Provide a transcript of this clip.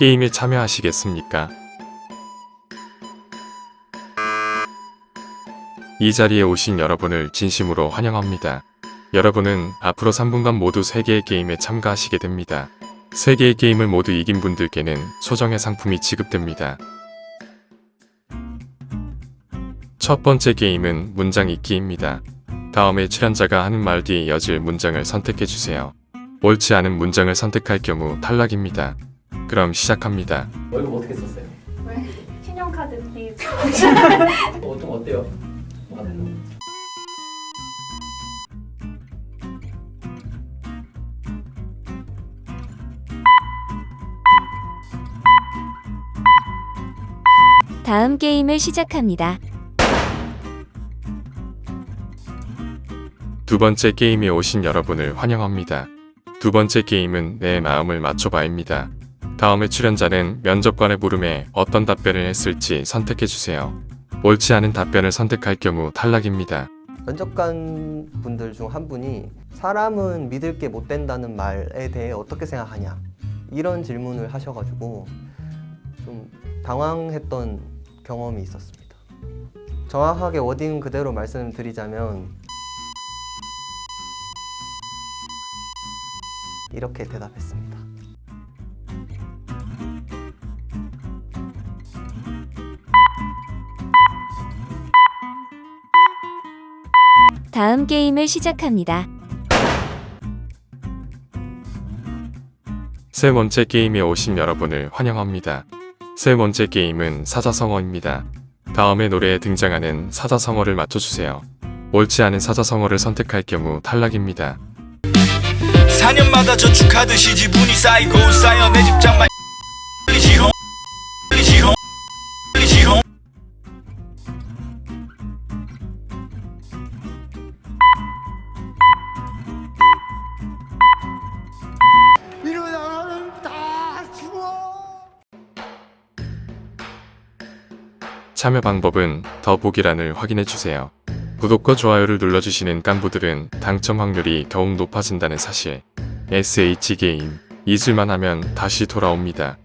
게임에 참여하시겠습니까? 이 자리에 오신 여러분을 진심으로 환영합니다. 여러분은 앞으로 3분간 모두 3개의 게임에 참가하시게 됩니다. 3개의 게임을 모두 이긴 분들께는 소정의 상품이 지급됩니다. 첫 번째 게임은 문장 읽기입니다. 다음에 출연자가 하는 말 뒤에 이어질 문장을 선택해주세요. 옳지 않은 문장을 선택할 경우 탈락입니다. 그럼 시작합니다. 월급 어떻게 썼어요? 신용카드 팁. 어, 좀 어때요? 뭐가 되나? 다음 게임을 시작합니다. 두 번째 게임에 오신 여러분을 환영합니다. 두 번째 게임은 내 마음을 맞춰봐입니다. 다음에 출연자는 면접관의 물음에 어떤 답변을 했을지 선택해주세요. 옳지 않은 답변을 선택할 경우 탈락입니다. 면접관 분들 중 한 분이 사람은 믿을 게 못 된다는 말에 대해 어떻게 생각하냐 이런 질문을 하셔가지고 좀 당황했던 경험이 있었습니다. 정확하게 워딩 그대로 말씀드리자면 이렇게 대답했습니다. 다음 게임을 시작합니다. 세 번째 게임에 오신 여러분을 환영합니다. 세 번째 게임은 사자성어입니다. 다음에 노래에 등장하는 사자성어를 맞춰주세요. 옳지 않은 사자성어를 선택할 경우 탈락입니다. 4년마다 저축하듯이 지분이 쌓이고 쌓여 내 집장만 참여 방법은 더보기란을 확인해주세요. 구독과 좋아요를 눌러주시는 깐부들은 당첨 확률이 더욱 높아진다는 사실. SH게임 잊을만 하면 다시 돌아옵니다.